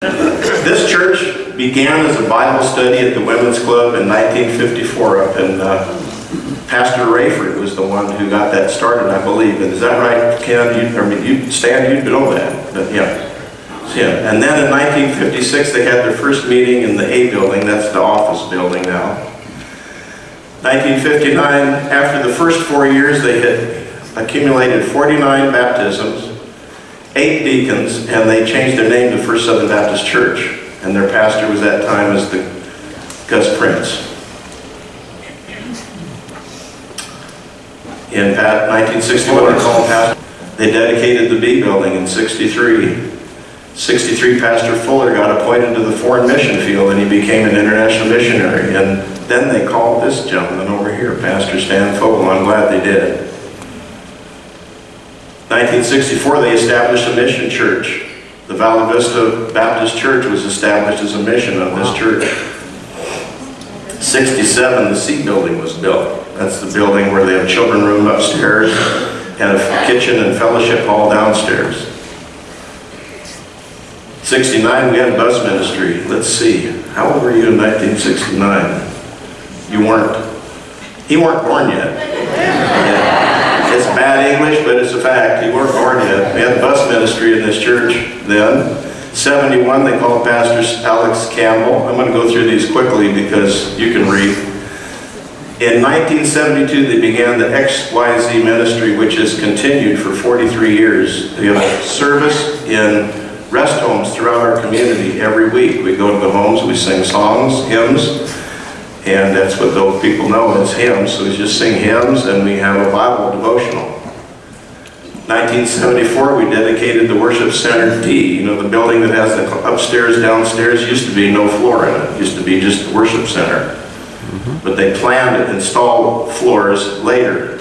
This church began as a Bible study at the Women's Club in 1954 up in, uh, Pastor Rayford was the one who got that started, I believe. And Is that right, Ken? You, I mean, you, you know that, but yeah. Him. And then in 1956, they had their first meeting in the A building, that's the office building now. 1959, after the first four years, they had accumulated 49 baptisms, eight deacons, and they changed their name to First Southern Baptist Church. And their pastor was that time as the Gus Prince. In pa- 1961, they called. They dedicated the B building in 63. 63, Pastor Fuller got appointed to the foreign mission field and he became an international missionary. And then they called this gentleman over here, Pastor Stan Fogel. I'm glad they did. 1964, they established a mission church. The Valle Vista Baptist Church was established as a mission of this church. 67, the C building was built. That's the building where they have children room upstairs and a kitchen and fellowship hall downstairs. 69, we had bus ministry. Let's see, how old were you in 1969? You weren't. He weren't born yet. It's bad English, but it's a fact. You weren't born yet. We had the bus ministry in this church then. 71, they called Pastor Alex Campbell. I'm going to go through these quickly because you can read. In 1972, they began the XYZ ministry, which has continued for 43 years. They have service in rest homes throughout our community every week. We go to the homes, we sing songs, hymns, and that's what those people know it's hymns. So we just sing hymns and we have a Bible devotional. 1974, we dedicated the Worship Center D. You know, the building that has the upstairs, downstairs, used to be no floor in it. Used to be just the Worship Center. Mm-hmm. But they planned to install floors later.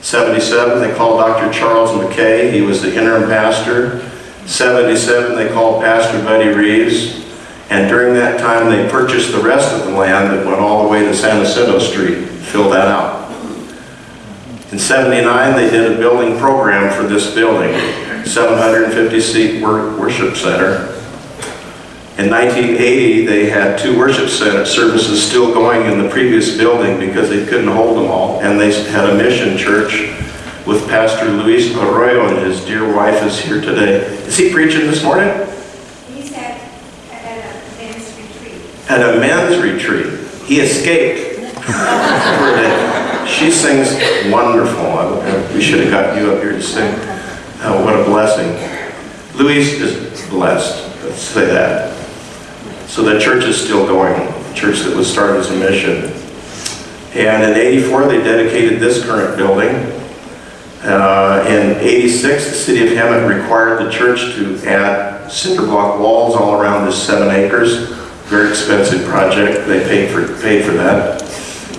77, they called Dr. Charles McKay. He was the interim pastor. 77, they called Pastor Buddy Reeves. And during that time, they purchased the rest of the land that went all the way to San Jacinto Street, filled that out. In 79, they did a building program for this building, 750 seat worship center. In 1980, they had two worship center services still going in the previous building because they couldn't hold them all. And they had a mission church with Pastor Luis Arroyo and his dear wife is here today. Is he preaching this morning? He's at, at a men's At a men's retreat. He escaped. She sings wonderful. We should have got you up here to sing. Oh, what a blessing. Luis is blessed, let's say that. So the church is still going, a church that was started as a mission. And in 84, they dedicated this current building. Uh, In 86, the city of Hemet required the church to add cinder block walls all around this seven acres. Very expensive project, they paid for, paid for that.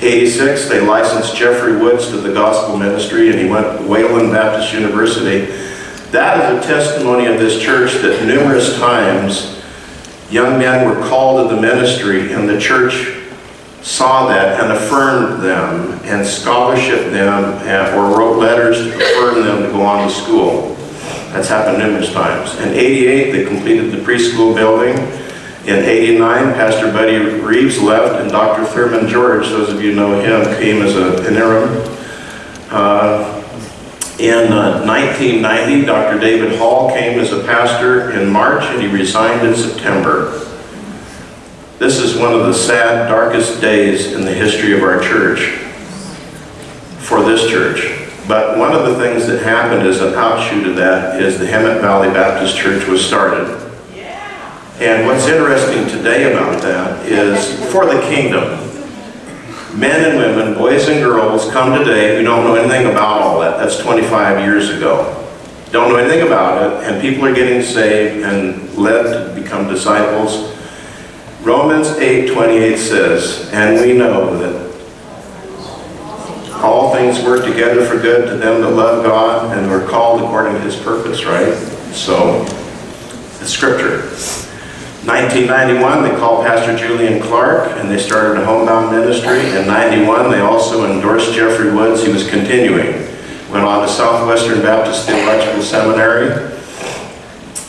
86, they licensed Jeffrey Woods to the gospel ministry and he went to Wayland Baptist University. That is a testimony of this church that numerous times young men were called to the ministry and the church saw that and affirmed them and scholarship them and, or wrote letters to affirm them to go on to school. That's happened numerous times. In 88, they completed the preschool building. In 89, Pastor Buddy Reeves left and Dr. Thurman George, those of you know him, came as a, an interim. Uh, in uh, 1990, Dr. David Hall came as a pastor in March and he resigned in September. This is one of the sad, darkest days in the history of our church, for this church. But one of the things that happened as an outshoot of that is the Hemet Valley Baptist Church was started. And what's interesting today about that is for the kingdom, men and women, boys and girls come today who don't know anything about all that. That's 25 years ago. Don't know anything about it, and people are getting saved and led to become disciples. Romans 8:28 says, and we know that all things work together for good to them that love God and are called according to his purpose, right? So, it's scripture. 1991, they called Pastor Julian Clark and they started a homebound ministry. In 91, they also endorsed Jeffrey Woods. He was continuing. Went on to Southwestern Baptist Theological Seminary.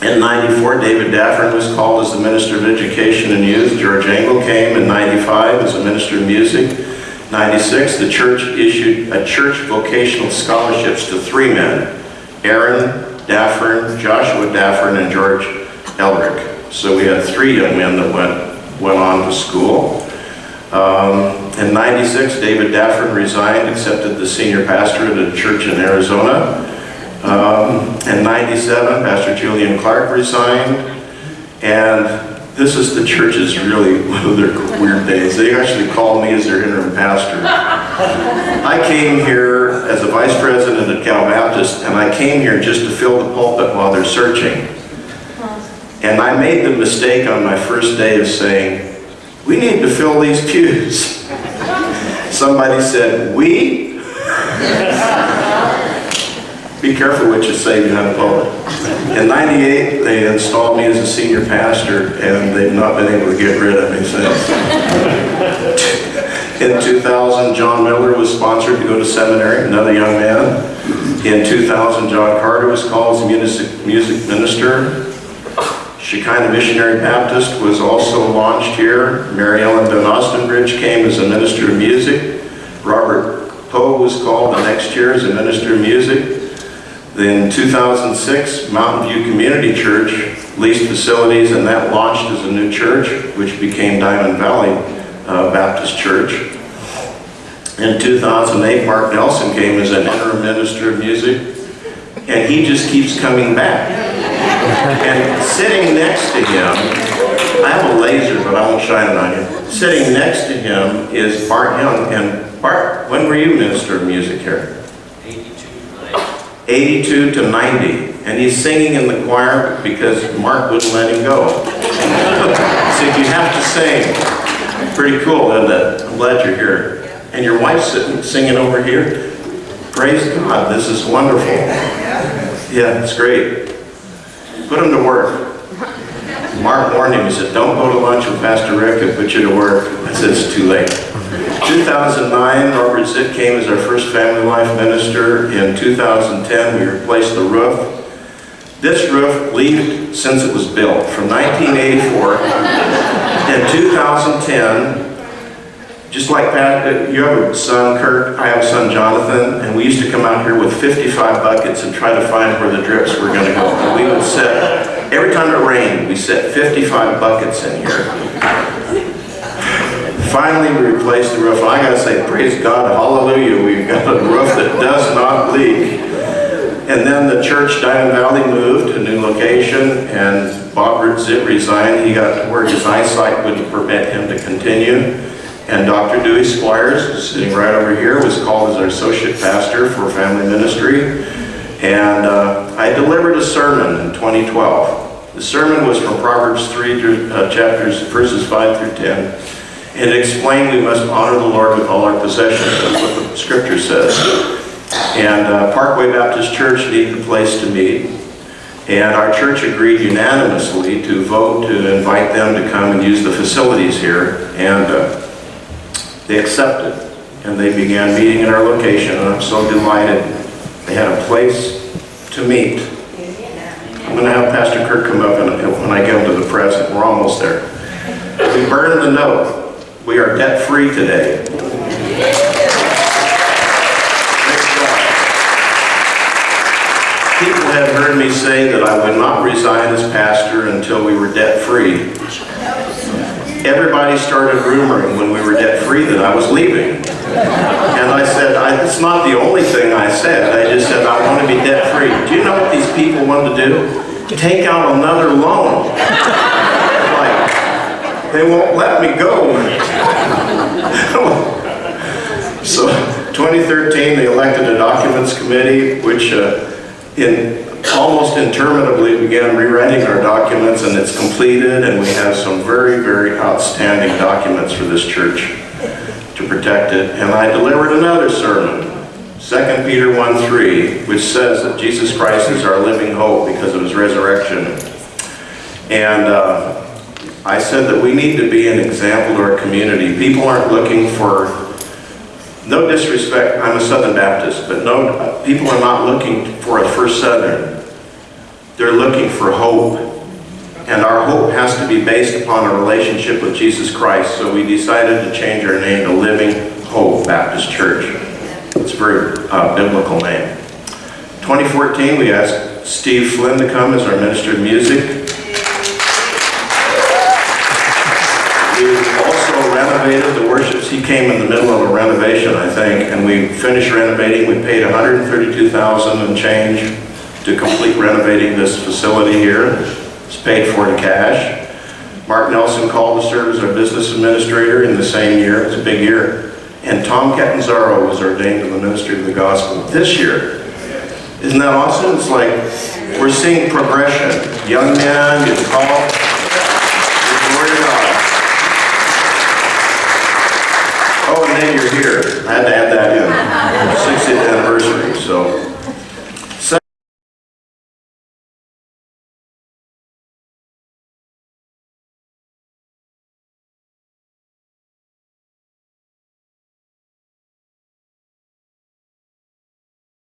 In 94, David Daffern was called as the Minister of Education and Youth. George Engel came in 95 as the Minister of Music. 96, the church issued a church vocational scholarships to three men, Aaron Daffern, Joshua Daffern, and George Elric. So we had three young men that went, went on to school. Um, in 96, David Daffern resigned, accepted the senior pastor at a church in Arizona. Um, in 97, Pastor Julian Clark resigned. And this is the church's really one of their weird days. They actually called me as their interim pastor. I came here as a vice president at Cal Baptist, and I came here just to fill the pulpit while they're searching. And I made the mistake on my first day of saying, we need to fill these pews. Somebody said, we? Be careful what you say behind pulpit. In 98, they installed me as a senior pastor, and they've not been able to get rid of me since. In 2000, John Miller was sponsored to go to seminary, another young man. In 2000, John Carter was called as music, music minister. Shekinah Missionary Baptist was also launched here. Mary Ellen Van Ostenbridge came as a minister of music. Robert Poe was called the next year as a minister of music. Then 2006, Mountain View Community Church leased facilities and that launched as a new church, which became Diamond Valley uh, Baptist Church. In 2008, Mark Nelson came as an interim minister of music, and he just keeps coming back. And sitting next to him, I have a laser, but I won't shine it on you. Sitting next to him is Bart Young, and Bart, when were you minister of music here? 82 to 90, 82 to 90. and he's singing in the choir because Mark wouldn't let him go. so you have to sing. Pretty cool, isn't it? I'm glad you're here. And your wife's sitting, singing over here. Praise God, this is wonderful. Yeah, it's great. Put him to work. Mark warned him, he said, don't go to lunch with Pastor Rick, he'll put you to work. I said, it's too late. 2009, Robert Zitt came as our first family life minister. In 2010, we replaced the roof. This roof leaked since it was built, from 1984. In 2010, just like Pat, uh, you have a son, Kurt, I have a son, Jonathan, and we used to come out here with 55 buckets and try to find where the drips were going to go. And we would set, every time it rained, we set 55 buckets in here. Finally, we replaced the roof. I gotta say, praise God, hallelujah, we've got a roof that does not leak. And then the church, Diamond Valley, moved to a new location, and Bob Zitt resigned. He got to where his eyesight wouldn't permit him to continue. And Dr. Dewey Squires, sitting right over here, was called as our associate pastor for family ministry. And uh, I delivered a sermon in 2012. The sermon was from Proverbs 3 through, uh, chapters, verses 5 through 10. It explained we must honor the Lord with all our possessions. That's what the scripture says. And uh, Parkway Baptist Church needed a place to meet. And our church agreed unanimously to vote to invite them to come and use the facilities here. And uh, they accepted. And they began meeting in our location. And I'm so delighted they had a place to meet. I'm going to have Pastor Kirk come up and when I get him to the present. We're almost there. We burned the note. We are debt-free today. People have heard me say that I would not resign as pastor until we were debt-free. Everybody started rumoring when we were debt-free that I was leaving. And I said, I, it's not the only thing I said. I just said, I want to be debt-free. Do you know what these people want to do? Take out another loan. like, they won't let me go. so 2013, they elected a documents committee, which uh, in almost interminably began rewriting our documents, and it's completed, and we have some very, very outstanding documents for this church to protect it. And I delivered another sermon, 2 Peter 1:3, which says that Jesus Christ is our living hope because of his resurrection. And uh, I said that we need to be an example to our community. People aren't looking for, no disrespect, I'm a Southern Baptist, but no, people are not looking for a First Southern. They're looking for hope. And our hope has to be based upon a relationship with Jesus Christ. So we decided to change our name to Living Hope Baptist Church. It's a very uh, biblical name. 2014, we asked Steve Flynn to come as our minister of music. We also renovated the worships. He came in the middle of a renovation, I think, and we finished renovating. We paid 132,000 and change to complete renovating this facility here. It's paid for in cash. Mark Nelson called to serve as our business administrator in the same year. It's a big year. And Tom Catanzaro was ordained to the ministry of the gospel this year. Isn't that awesome? It's like we're seeing progression. Young man gets called.